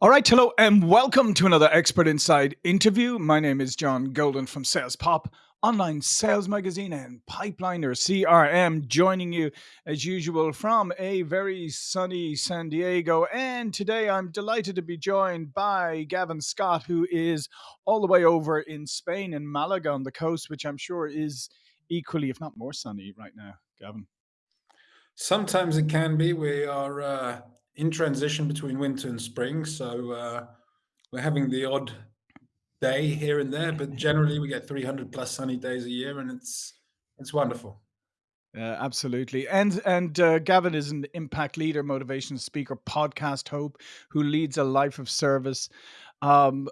All right, hello, and welcome to another Expert Insight interview. My name is John Golden from Sales Pop, online sales magazine, and Pipeliner CRM, joining you as usual from a very sunny San Diego. And today I'm delighted to be joined by Gavin Scott, who is all the way over in Spain, in Malaga on the coast, which I'm sure is equally, if not more sunny right now. Gavin. Sometimes it can be. We are uh, in transition between winter and spring, so uh, we're having the odd day here and there, but generally we get 300 plus sunny days a year, and it's it's wonderful. Uh, absolutely, and and uh, Gavin is an impact leader, motivation speaker, podcast hope, who leads a life of service, um,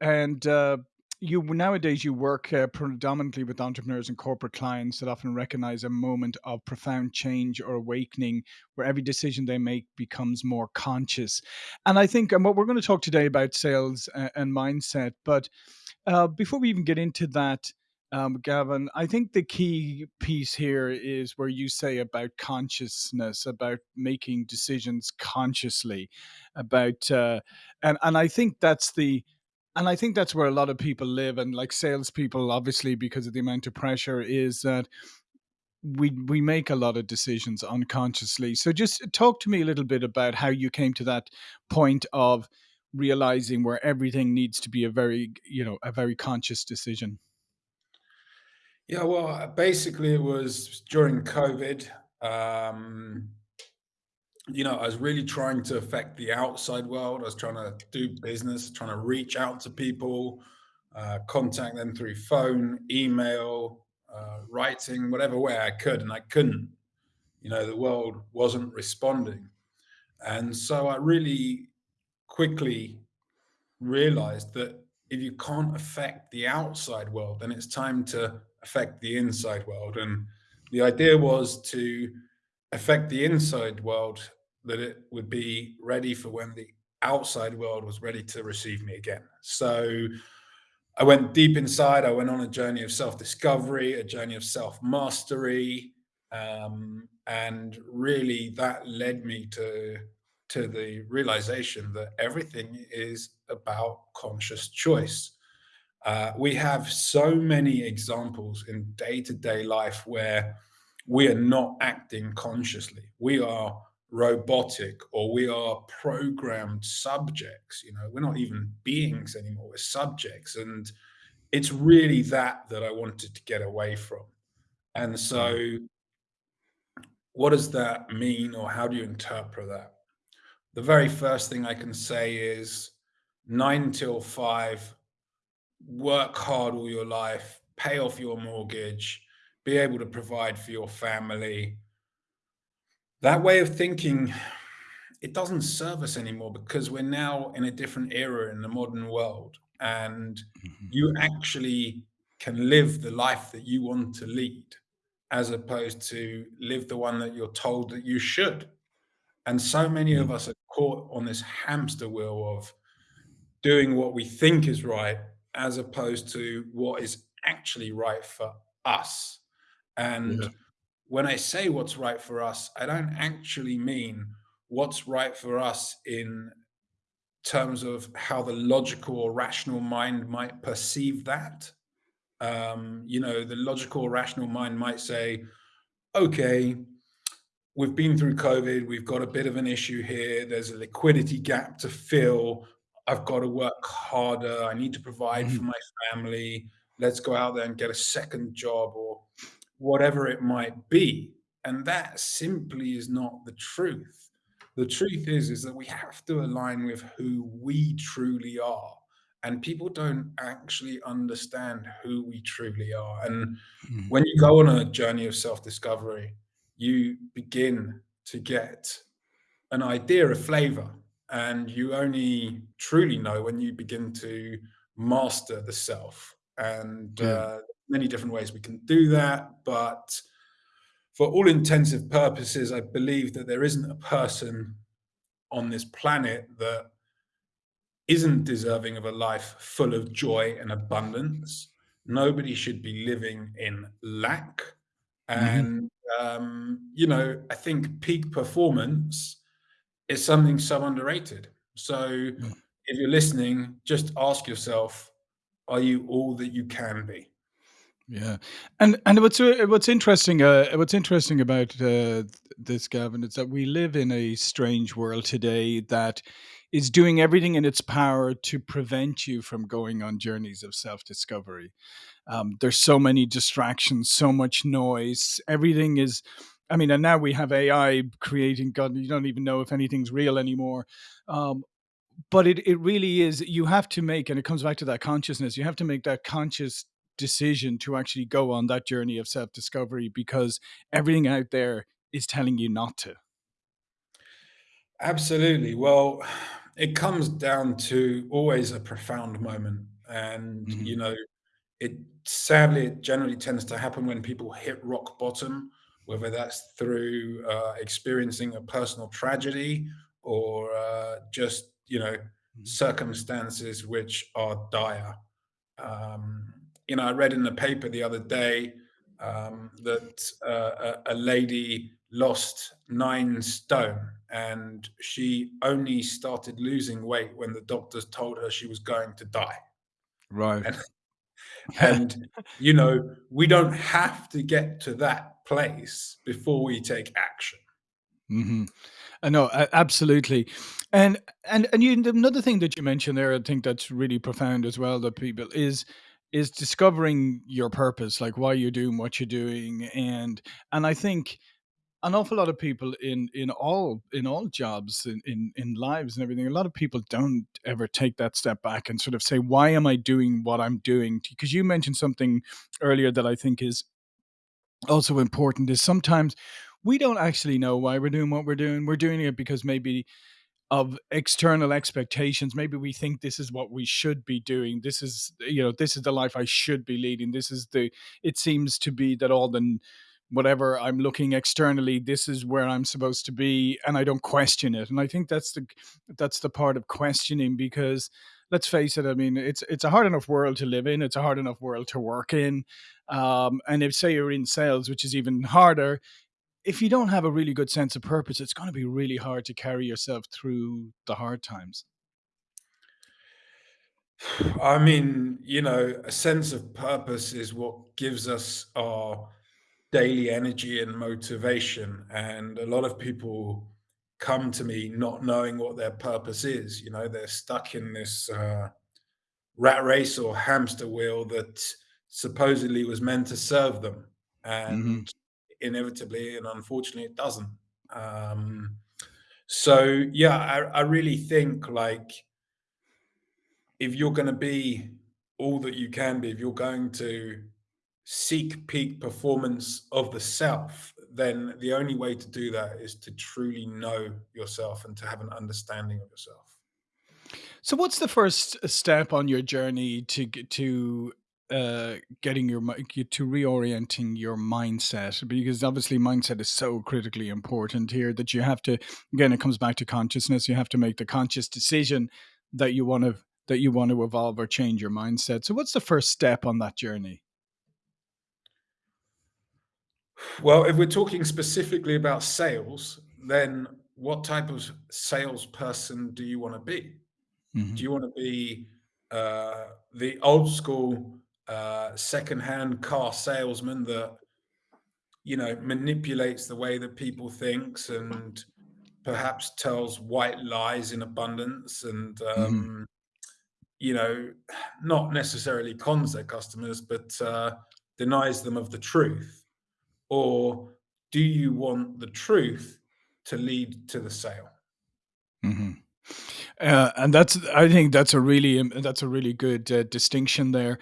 and uh, you nowadays you work uh, predominantly with entrepreneurs and corporate clients that often recognize a moment of profound change or awakening where every decision they make becomes more conscious. And i think and what we're going to talk today about sales uh, and mindset but uh, before we even get into that um, Gavin, I think the key piece here is where you say about consciousness, about making decisions consciously, about uh, and and I think that's the and I think that's where a lot of people live, and like salespeople, obviously, because of the amount of pressure, is that we we make a lot of decisions unconsciously. So, just talk to me a little bit about how you came to that point of realizing where everything needs to be a very, you know, a very conscious decision. Yeah, well, basically it was during COVID. Um, you know, I was really trying to affect the outside world. I was trying to do business, trying to reach out to people, uh, contact them through phone, email, uh, writing, whatever way I could, and I couldn't. You know, the world wasn't responding. And so I really quickly realized that if you can't affect the outside world, then it's time to affect the inside world. And the idea was to affect the inside world that it would be ready for when the outside world was ready to receive me again. So I went deep inside. I went on a journey of self discovery, a journey of self mastery. Um, and really that led me to to the realization that everything is about conscious choice. Uh, we have so many examples in day to day life where we are not acting consciously. We are robotic or we are programmed subjects. You know, we're not even beings anymore, we're subjects. And it's really that that I wanted to get away from. And so, hmm. what does that mean, or how do you interpret that? The very first thing I can say is nine till five, work hard all your life, pay off your mortgage, be able to provide for your family. That way of thinking, it doesn't serve us anymore because we're now in a different era in the modern world. And Mhm. you actually can live the life that you want to lead as opposed to live the one that you're told that you should. And so many of Mm. us are caught on this hamster wheel of doing what we think is right as opposed to what is actually right for us. Yeah. When I say what's right for us, I don't actually mean what's right for us in terms of how the logical or rational mind might perceive that. Um, you know, the logical or rational mind might say, okay, we've been through COVID, we've got a bit of an issue here, there's a liquidity gap to fill. I've got to work harder. I need to provide for Mhm. my family. Let's go out there and get a second job or whatever it might be. And that simply is not the truth. The truth is, is that we have to align with who we truly are. And people don't actually understand who we truly are. And Mhm. when you go on a journey of self-discovery, you begin to get an idea, a flavor, and you only truly know when you begin to master the self. And Yeah. uh, many different ways we can do that, but for all intensive purposes, I believe that there isn't a person on this planet that isn't deserving of a life full of joy and abundance. Nobody should be living in lack. Mhm. And, um, you know, I think peak performance is something so underrated. So Yeah. if you're listening, just ask yourself, are you all that you can be? Yeah, and and what's uh, what's interesting uh, what's interesting about uh, this, Gavin, is that we live in a strange world today that is doing everything in its power to prevent you from going on journeys of self discovery. Um, there's so many distractions, so much noise. Everything is, I mean, and now we have AI creating. God, you don't even know if anything's real anymore. Um, but it it really is you have to make and it comes back to that consciousness you have to make that conscious decision to actually go on that journey of self-discovery because everything out there is telling you not to Absolutely. Well, it comes down to always a profound moment. And, hmm you know, it sadly, it generally tends to happen when people hit rock bottom, whether that's through uh, experiencing a personal tragedy or uh, just, you know, circumstances which are dire. Um, you know, I read in the paper the other day um, that uh, a, a lady lost nine stone and she only started losing weight when the doctors told her she was going to die. right And, and you know, we don't have to get to that place before we take action. hmm I know, a- absolutely, and and and you, another thing that you mentioned there, I think that's really profound as well. That people is is discovering your purpose, like why you're doing what you're doing, and and I think an awful lot of people in in all in all jobs in, in in lives and everything a lot of people don't ever take that step back and sort of say why am i doing what i'm doing? Because you mentioned something earlier that i think is also important is sometimes we don't actually know why we're doing what we're doing. We're doing it because maybe of external expectations. Maybe we think this is what we should be doing. This is, you know, this is the life I should be leading. This is the, it seems to be that all the, whatever I'm looking externally, this is where I'm supposed to be. And I don't question it. And I think that's the, that's the part of questioning because let's face it. I mean, it's, it's a hard enough world to live in. It's a hard enough world to work in. Um, and if say you're in sales, which is even harder, if you don't have a really good sense of purpose, it's going to be really hard to carry yourself through the hard times. I mean, you know, a sense of purpose is what gives us our daily energy and motivation. And a lot of people come to me not knowing what their purpose is. You know, they're stuck in this uh, rat race or hamster wheel that supposedly was meant to serve them. hmm And inevitably and unfortunately, it doesn't. Um, so, yeah, I, I really think like, if you're going to be all that you can be, if you're going to seek peak performance of the self, then the only way to do that is to truly know yourself and to have an understanding of yourself. So, what's the first step on your journey to to uh, getting your to reorienting your mindset? Because obviously, mindset is so critically important here that you have to. Again, it comes back to consciousness. You have to make the conscious decision that you want to that you want to evolve or change your mindset. So, what's the first step on that journey? Well, if we're talking specifically about sales, then what type of salesperson do you want to be? Do hmm you want to be uh, the old school uh, secondhand car salesman that you know manipulates the way that people thinks and perhaps tells white lies in abundance and hmm. um, you know not necessarily cons their customers but uh, denies them of the truth? Or do you want the truth to lead to the sale? Hmm Uh, and that's I think that's a really um, that's a really good uh, distinction there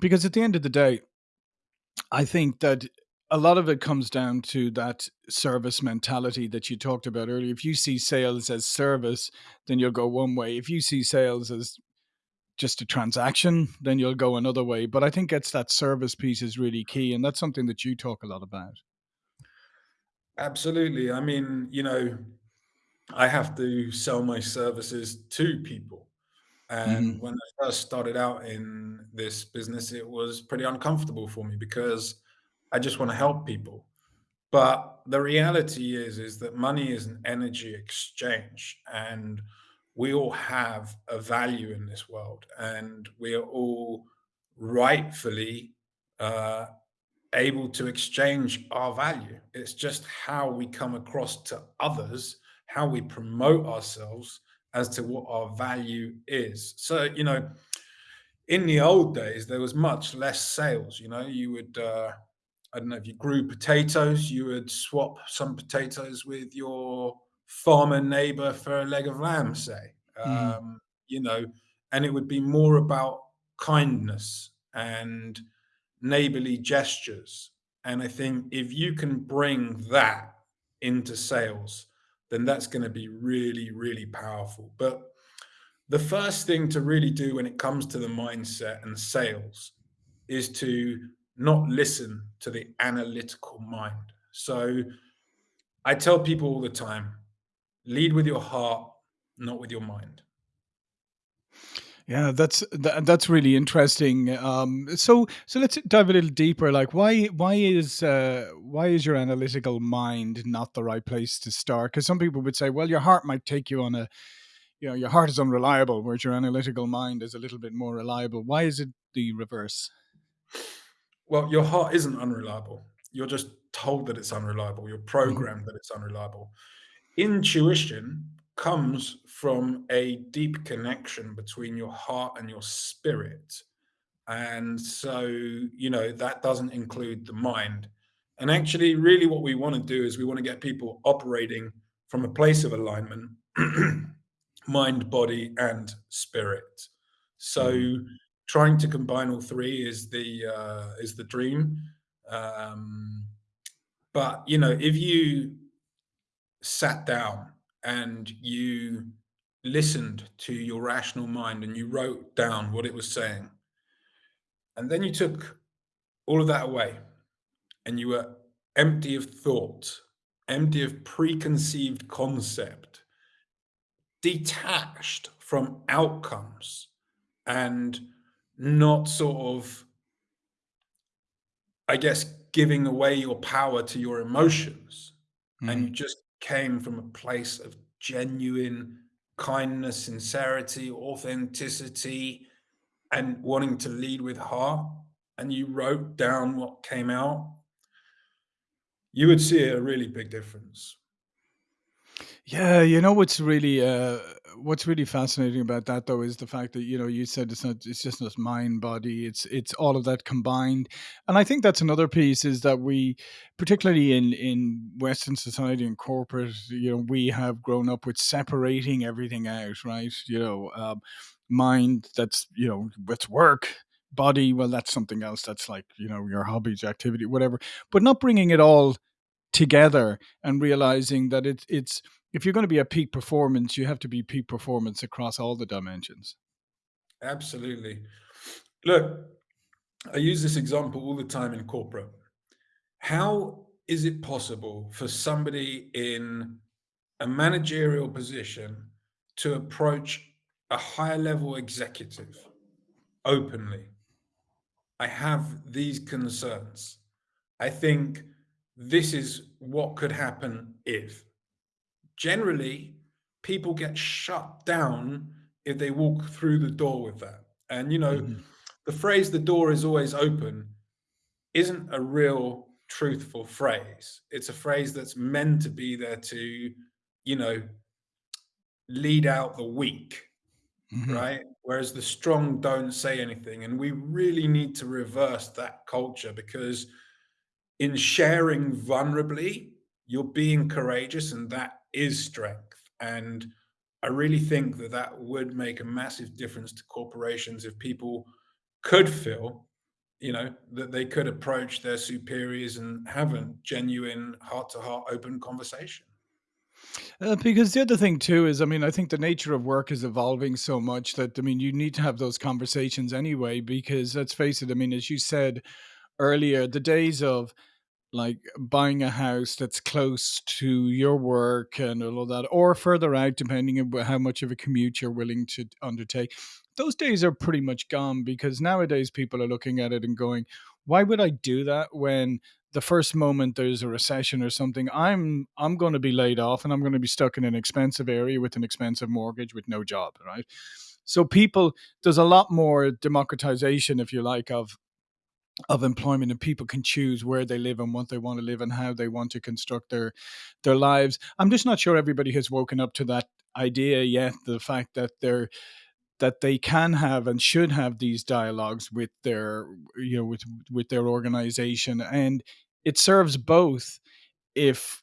because at the end of the day, I think that a lot of it comes down to that service mentality that you talked about earlier. If you see sales as service, then you'll go one way. If you see sales as just a transaction, then you'll go another way. But I think it's that service piece is really key, and that's something that you talk a lot about. absolutely i mean you know i have to sell my services to people hmm And when I first started out in this business, it was pretty uncomfortable for me because I just want to help people. But the reality is, is that money is an energy exchange. And we all have a value in this world and we are all rightfully uh, able to exchange our value. It's just how we come across to others, how we promote ourselves as to what our value is. So, you know, in the old days, there was much less sales. You know, you would, uh, I don't know, if you grew potatoes, you would swap some potatoes with your farmer neighbor for a leg of lamb, say. Mhm. Um, you know, and it would be more about kindness and neighborly gestures. And I think if you can bring that into sales, then that's going to be really, really powerful. But the first thing to really do when it comes to the mindset and sales is to not listen to the analytical mind. So I tell people all the time lead with your heart, not with your mind. Yeah, that's that, that's really interesting. Um, so so let's dive a little deeper. Like, why why is uh, why is your analytical mind not the right place to start? Because some people would say, well, your heart might take you on a, you know, your heart is unreliable, whereas your analytical mind is a little bit more reliable. Why is it the reverse? Well, your heart isn't unreliable. You're just told that it's unreliable. You're hmm programmed that it's unreliable. Intuition comes from a deep connection between your heart and your spirit. And so, you know, that doesn't include the mind. And actually, really, what we want to do is we want to get people operating from a place of alignment, mind, body, and spirit. So, trying to combine all three is the uh, is the dream. Um, but you know, if you sat down and you listened to your rational mind and you wrote down what it was saying, and then you took all of that away and you were empty of thought, empty of preconceived concept, detached from outcomes, and not sort of, I guess, giving away your power to your emotions. And you hmm just came from a place of genuine kindness, sincerity, authenticity, and wanting to lead with heart. And you wrote down what came out, you would see a really big difference. Yeah, you know what's really uh what's really fascinating about that though is the fact that you know you said it's not it's just not mind body it's it's all of that combined. And I think that's another piece is that we particularly in in western society and corporate you know we have grown up with separating everything out right? You know um, mind that's you know it's work. Body well that's something else that's like you know your hobbies activity whatever. But not bringing it all together and realizing that it's it's if you're going to be a peak performance, you have to be peak performance across all the dimensions. Absolutely. Look, I use this example all the time in corporate. How is it possible for somebody in a managerial position to approach a higher level executive openly? I have these concerns. I think this is what could happen if. Generally, people get shut down if they walk through the door with that. And, you know, Mhm, the phrase the door is always open isn't a real truthful phrase. It's a phrase that's meant to be there to, you know, lead out the weak, mhm. right? Whereas the strong don't say anything. And we really need to reverse that culture because in sharing vulnerably, you're being courageous and that is strength. And I really think that that would make a massive difference to corporations if people could feel you know that they could approach their superiors and have a genuine heart to heart open conversation Uh, because the other thing too is, I mean, I think the nature of work is evolving so much that I mean, you need to have those conversations anyway. Because let's face it, I mean, as you said earlier, the days of like buying a house that's close to your work and all of that, or further out, depending on how much of a commute you're willing to undertake. Those days are pretty much gone because nowadays people are looking at it and going, why would I do that when the first moment there's a recession or something, I'm I'm going to be laid off and I'm going to be stuck in an expensive area with an expensive mortgage with no job, right? So people, there's a lot more democratization, if you like, of of employment and people can choose where they live and what they want to live and how they want to construct their their lives. I'm just not sure everybody has woken up to that idea yet. The fact that they're that they can have and should have these dialogues with their you know with with their organization and it serves both if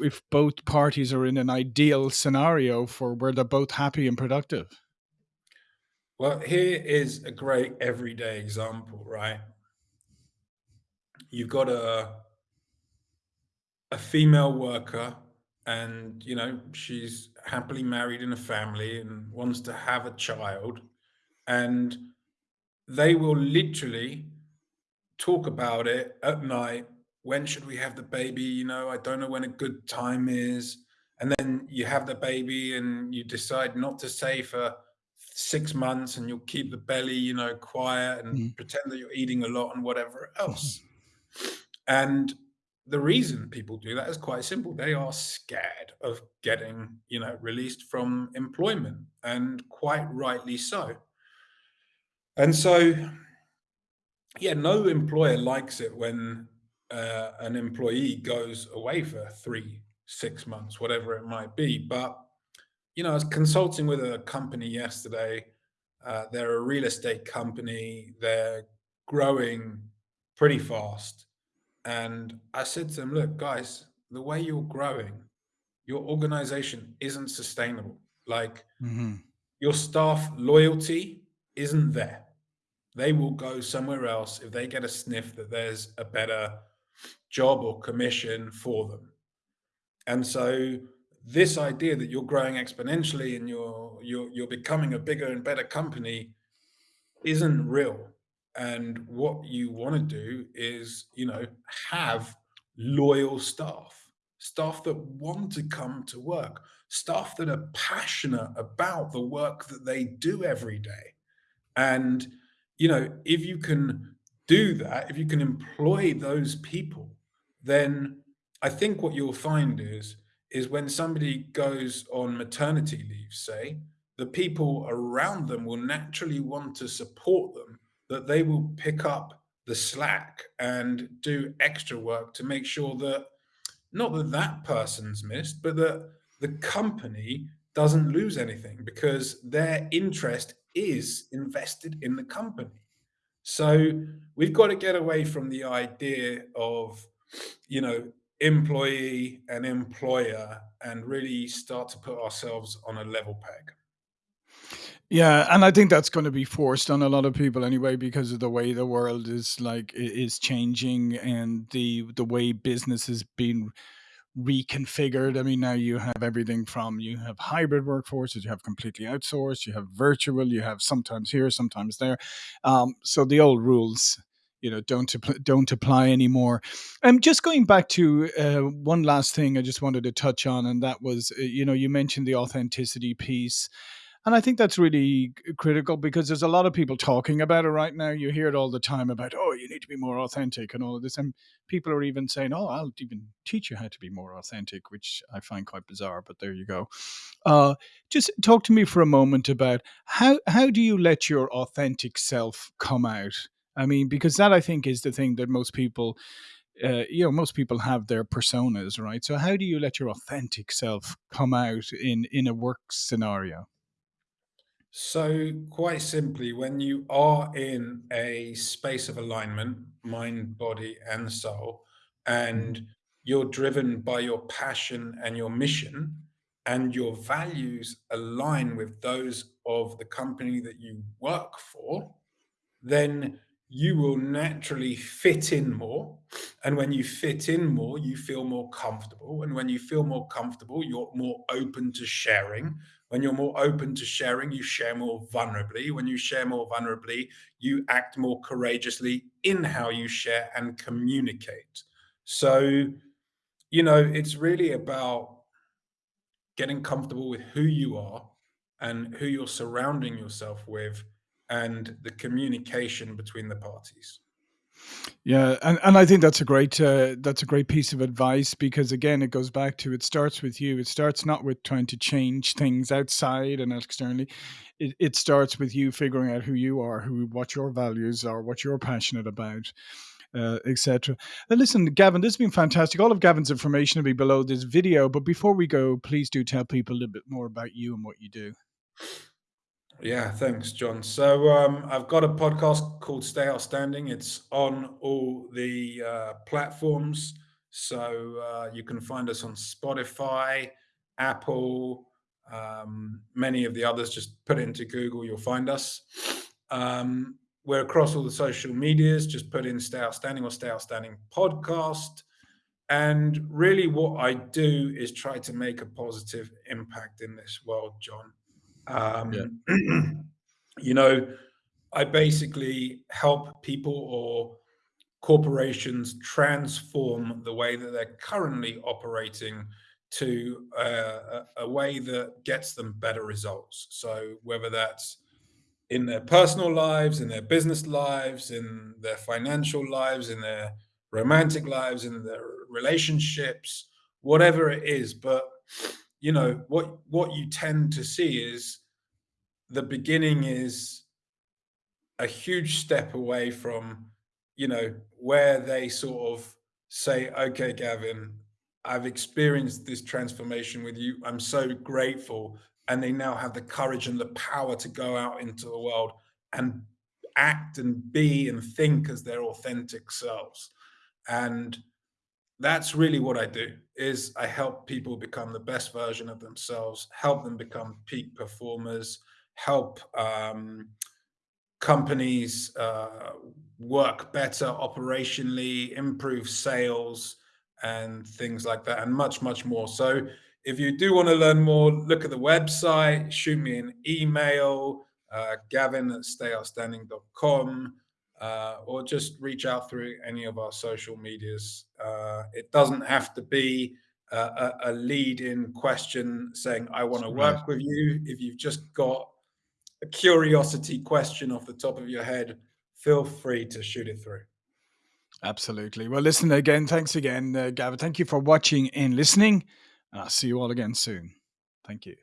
if both parties are in an ideal scenario for where they're both happy and productive Well, here is a great everyday example, right? You've got a a female worker and you know she's happily married in a family and wants to have a child and they will literally talk about it at night. When should we have the baby? You know, I don't know when a good time is. And then you have the baby and you decide not to say for six months and you'll keep the belly, you know, quiet and Mm. pretend that you're eating a lot and whatever else. And the reason people do that is quite simple. They are scared of getting, you know, released from employment and quite rightly so. And so yeah, no employer likes it when uh, an employee goes away for three, six months, whatever it might be. But you know, I was consulting with a company yesterday. Uh, they're a real estate company. They're growing pretty fast, and I said to them, "Look, guys, the way you're growing, your organization isn't sustainable. Like Mhm. your staff loyalty isn't there." They will go somewhere else if they get a sniff that there's a better job or commission for them. And so this idea that you're growing exponentially and you're you're you're becoming a bigger and better company isn't real. And what you want to do is, you know, have loyal staff, staff that want to come to work, staff that are passionate about the work that they do every day. And, you know, if you can do that, if you can employ those people, then I think what you'll find is is when somebody goes on maternity leave, say, the people around them will naturally want to support them, that they will pick up the slack and do extra work to make sure that not that that person's missed, but that the company doesn't lose anything because their interest is invested in the company. So we've got to get away from the idea of, you know, employee and employer and really start to put ourselves on a level peg. Yeah, and I think that's gonna be forced on a lot of people anyway because of the way the world is like is changing and the the way business is being reconfigured. I mean, now you have everything from you have hybrid workforces, you have completely outsourced, you have virtual, you have sometimes here, sometimes there. Um, so the old rules, you know, don't don't apply anymore. Um, just going back to uh, one last thing, I just wanted to touch on, and that was, uh, you know, you mentioned the authenticity piece and I think that's really critical because there's a lot of people talking about it right now. You hear it all the time about, oh, you need to be more authentic and all of this. And people are even saying, oh, I'll even teach you how to be more authentic, which I find quite bizarre, but there you go. Uh, just talk to me for a moment about how, how do you let your authentic self come out? I mean, because that I think is the thing that most people, uh, you know, most people have their personas, right? So how do you let your authentic self come out in in a work scenario? So, quite simply, when you are in a space of alignment, mind, body, and soul, and mm. you're driven by your passion and your mission, and your values align with those of the company that you work for, then you will naturally fit in more. And when you fit in more, you feel more comfortable. And when you feel more comfortable, you're more open to sharing. When you're more open to sharing, you share more vulnerably. When you share more vulnerably, you act more courageously in how you share and communicate. So, you know, it's really about getting comfortable with who you are and who you're surrounding yourself with and the communication between the parties. Yeah, and and I think that's a great uh, that's a great piece of advice because again, it goes back to it starts with you. It starts not with trying to change things outside and externally. It it starts with you figuring out who you are, who what your values are, what you're passionate about, uh, etc. Now, listen, Gavin, this has been fantastic. All of Gavin's information will be below this video. But before we go, please do tell people a little bit more about you and what you do. Yeah, thanks, John. So um, I've got a podcast called Stay Outstanding. It's on all the uh, platforms. So uh, you can find us on Spotify, Apple, um, many of the others. Just put it into Google, you'll find us. Um, we're across all the social medias. Just put in Stay Outstanding or Stay Outstanding podcast. And really, what I do is try to make a positive impact in this world, John. Yeah. Um, you know, I basically help people or corporations transform the way that they're currently operating to uh, a, a way that gets them better results. So whether that's in their personal lives, in their business lives, in their financial lives, in their romantic lives, in their relationships, whatever it is. But you know what what you tend to see is the beginning is a huge step away from you know where they sort of say okay gavin i've experienced this transformation with you. I'm so grateful. And they now have the courage and the power to go out into the world and act and be and think as their authentic selves. And that's really what i do is i help people become the best version of themselves help them become peak performers help um, companies uh, work better operationally, improve sales, and things like that, and much, much more. So, if you do want to learn more, look at the website, shoot me an email, uh, gavin at stayoutstanding.com, uh, or just reach out through any of our social medias. Uh, it doesn't have to be a, a lead in question saying, I want to work with you. If you've just got a curiosity question off the top of your head, feel free to shoot it through. Absolutely. Well, listen again. Thanks again, uh, Gavin. Thank you for watching and listening. And I'll see you all again soon. Thank you.